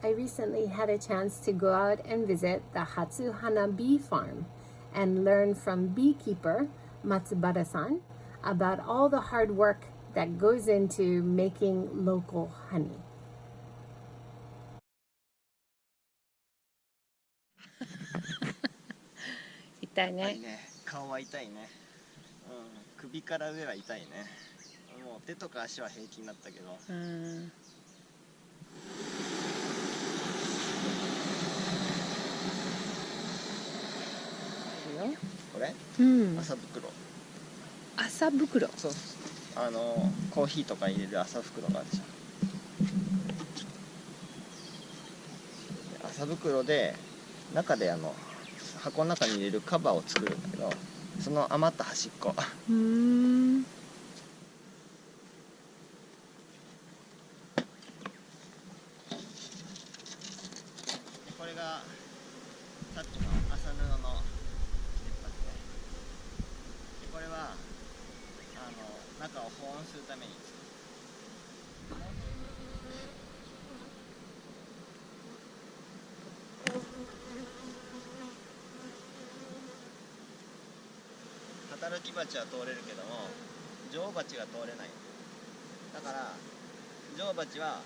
I recently had a chance to go out and visit the Hatsuhana Bee Farm and learn from beekeeper Matsubara-san about all the hard work that goes into making local honey. これ？うん。麻袋。麻袋。そう。あのコーヒーとか入れる麻袋があるじゃん。麻袋で中であの箱の中に入れるカバーを作るんだけどその余った端っこ。うん。これがさっきの麻布の出っ張りねでこれはあの中を保温するために作る働き蜂は通れるけども女王蜂が通れない。だから女王蜂は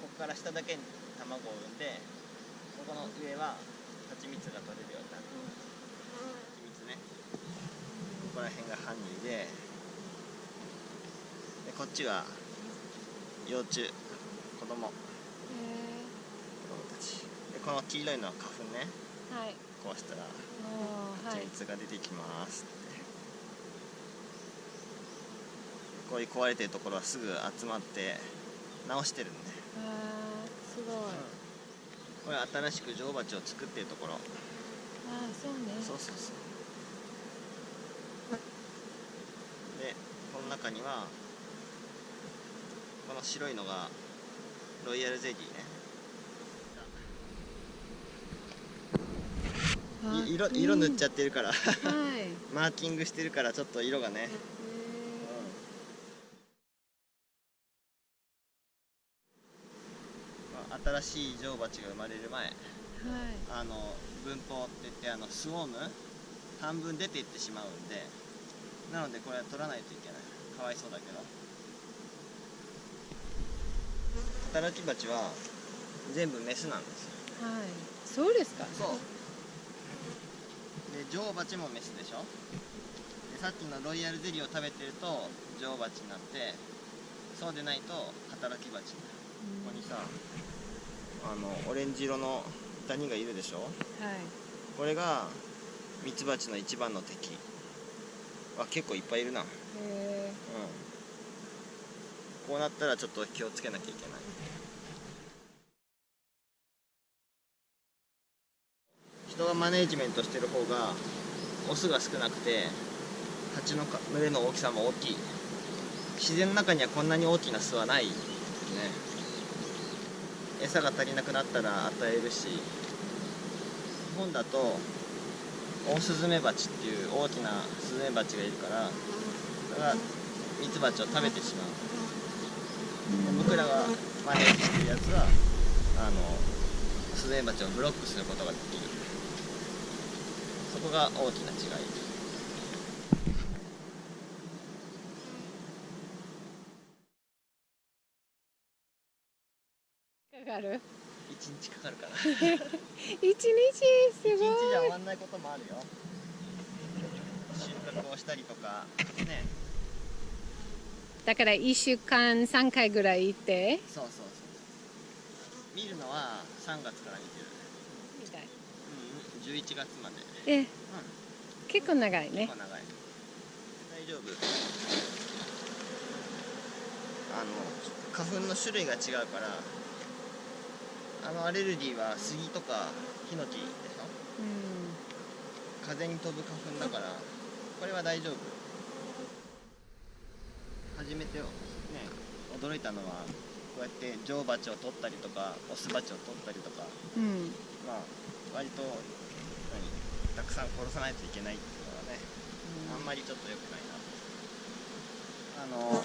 ここから下だけに卵を産んでここの上は蜂蜜が取れるようになる。蜂蜜ね。ここら辺がハニーででこっちが幼虫子供。子供たち。でこの黄色いのは花粉ね。はい。こうしたら蜂蜜が出てきます。って、こういう壊れてるところはすぐ集まって直してるんで、あーすごい。これ新しく女王蜂を作ってるところ。あーそうね。そうそうそう。でこの中にはこの白いのがロイヤルゼリーね。色色塗っちゃってるから。はい。マーキングしてるからちょっと色がね、まあ新しい女王蜂が生まれる前はい。あの分蜂って言ってあのスウォーム半分出ていってしまうんでなのでこれは取らないといけない。かわいそうだけど。働き蜂は全部メスなんですよ。はい。そうですか？そう。で女王蜂もメスでしょ？でさっきのロイヤルゼリーを食べてると女王蜂になってそうでないと働き蜂になる。ここにさあのオレンジ色のダニがいるでしょ？はい。これがミツバチの一番の敵。あ結構いっぱいいるな。うん。へこうなったらちょっと気をつけなきゃいけない。人がマネージメントしてる方がオスが少なくて蜂の群れの大きさも大きい。自然の中にはこんなに大きな巣はない。ね餌が足りなくなったら与えるし日本だとオオスズメバチっていう大きなスズメバチがいるからそれがミツバチを食べてしまう。僕らがマネージしてるやつはあのスズメバチをブロックすることができる。そこが大きな違いえかかる。1日かかるかな。一日？す1ごい。日じゃ終わんないこともあるよ。収穫をしたりとか。ね。だから一週間三回ぐらい行って？そうそうそう。見るのは3月から見てる。みたい。うん11月まで。え結構長いね。結構長い。大丈夫。あの花粉の種類が違うからあのアレルギーは杉とかヒノキでしょ？うん風に飛ぶ花粉だからこれは大丈夫。初めてよね驚いたのはこうやって女王蜂を取ったりとかオス蜂を取ったりとかうん。まあ割と何たくさん殺さないといけないっていうのはねあんまりちょっと良くないな。あのこ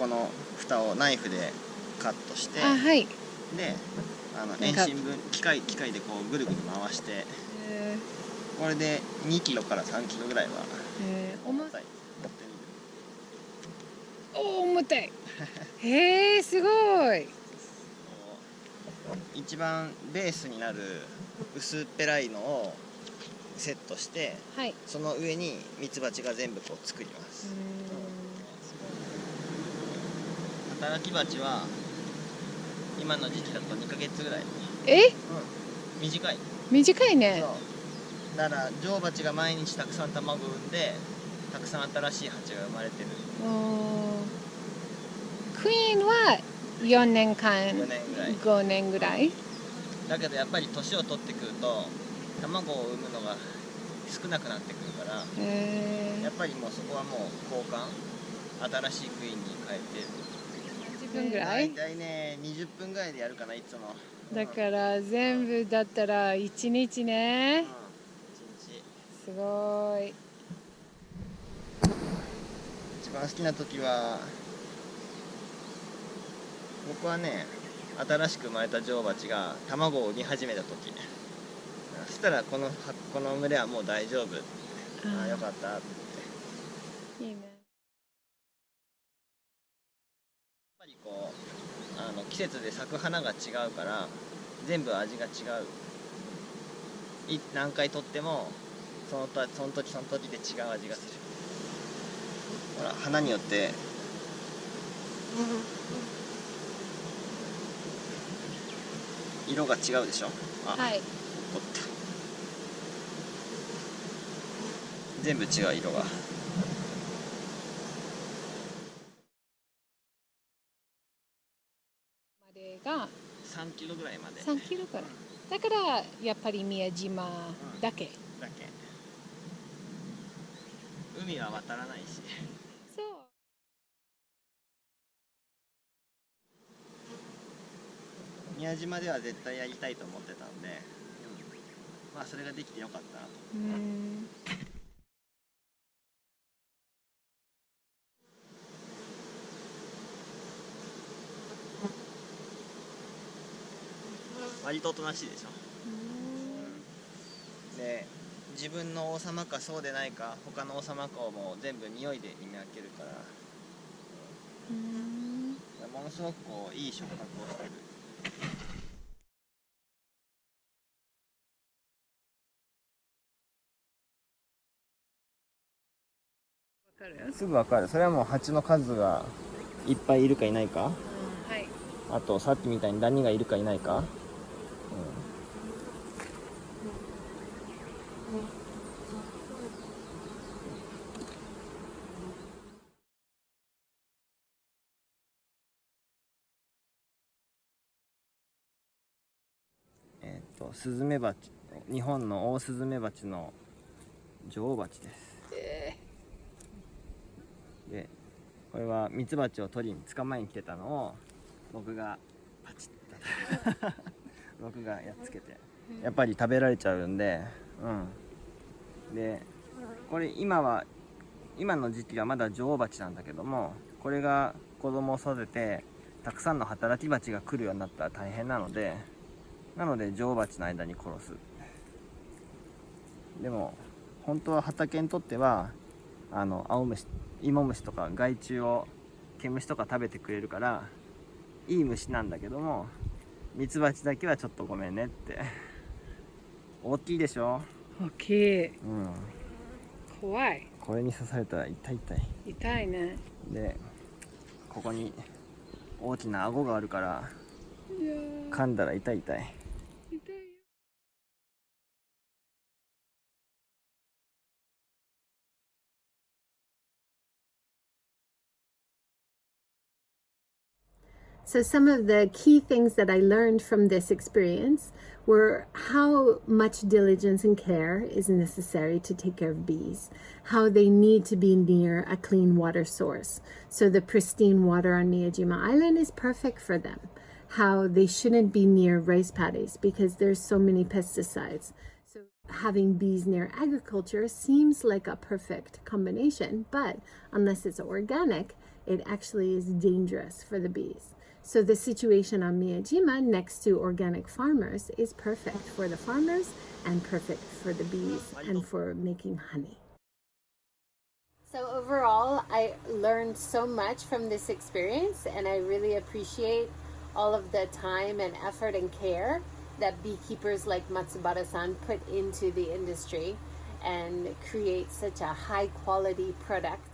この蓋をナイフでカットしてあはいであの遠心分機械機械でこうぐるぐる回してえこれで2キロから3キロぐらいは重重たい。お重たい。へえすごい。一番ベースになる薄っぺらいのをセットしてはい。その上にミツバチが全部こう作ります。働き蜂は今の時期だと2ヶ月ぐらい、え？短い。短いね。そう。だから女王蜂が毎日たくさん卵を産んでたくさん新しい蜂が生まれてる。クイーンは4年間4年ぐらい。5年ぐらい？だけどやっぱり年を取ってくると卵を産むのが少なくなってくるからえやっぱりもうそこはもう交換新しいクイーンに変えてー、10分ぐら大い体ね20分ぐらいでやるかないつも。だから全部だったら1日ね。うん、一日。すごい。一番好きな時は僕はね新しく生まれた女王蜂が卵を産み始めた時。そしたらこのこの群れはもう大丈夫。ああよかったって。いいねこうあの季節で咲く花が違うから全部味が違う。い何回とってもそのとその時その時で違う味がする。ほら花によって。色が違うでしょ？あ、はい。怒った。全部違う色がまでが3キロぐらいまで3キロから。だからやっぱり宮島だけ、だけ。海は渡らないし。そう。宮島では絶対やりたいと思ってたんで、まあそれができてよかったなと。うん割とおとなしいでしょ。で自分の王様かそうでないか他の王様かをもう全部匂いで見分けるから。うん。ものすごくこういい触覚をしてる。わかるすぐわかる。それはもう蜂の数がいっぱいいるかいないか？はい。あとさっきみたいにダニがいるかいないか、えっ、とスズメバチ日本のオオスズメバチの女王バチです。でこれはミツバチを取りに捕まえに来てたのを僕がパチッと。僕がやっつけて。やっぱり食べられちゃうんでうん。でこれ今は今の時期はまだ女王蜂なんだけどもこれが子供を育ててたくさんの働き蜂が来るようになったら大変なのでなので女王蜂の間に殺す。でも本当は畑にとってはあの青虫芋虫とか害虫を毛虫とか食べてくれるからいい虫なんだけどもミツバチだけはちょっとごめんねって。大きいでしょ？大きい。うん。怖いこれに刺されたら痛い痛い。痛いね。でここに大きな顎があるから噛んだら痛い痛い。痛いよ。So, some of the key things that I learned from this experience were how much diligence and care is necessary to take care of bees, how they need to be near a clean water source. So, the pristine water on Miyajima Island is perfect for them, how they shouldn't be near rice paddies because there's so many pesticides. So, having bees near agriculture seems like a perfect combination, but unless it's organic, it actually is dangerous for the bees. So the situation on Miyajima next to organic farmers is perfect for the farmers and perfect for the bees and for making honey. So overall, I learned so much from this experience and I really appreciate all of the time and effort and care that beekeepers like Matsubara-san put into the industry and create such a high quality product.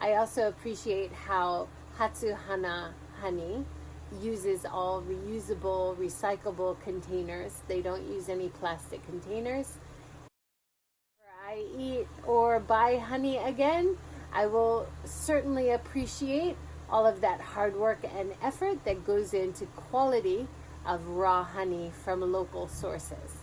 I also appreciate how Hatsuhana honey uses all reusable, recyclable containers. They don't use any plastic containers. I eat or buy honey again, I will certainly appreciate all of that hard work and effort that goes into quality of raw honey from local sources.